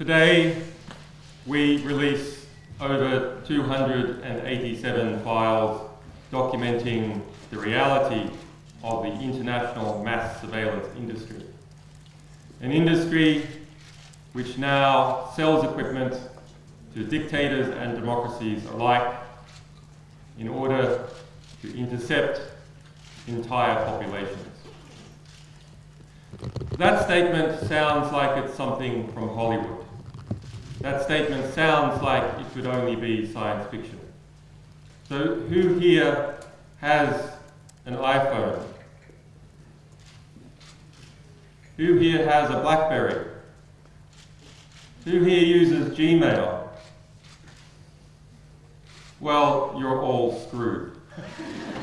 Today, we release over 287 files documenting the reality of the international mass surveillance industry. An industry which now sells equipment to dictators and democracies alike in order to intercept entire populations. That statement sounds like it's something from Hollywood. That statement sounds like it could only be science fiction. So who here has an iPhone? Who here has a Blackberry? Who here uses Gmail? Well, you're all screwed.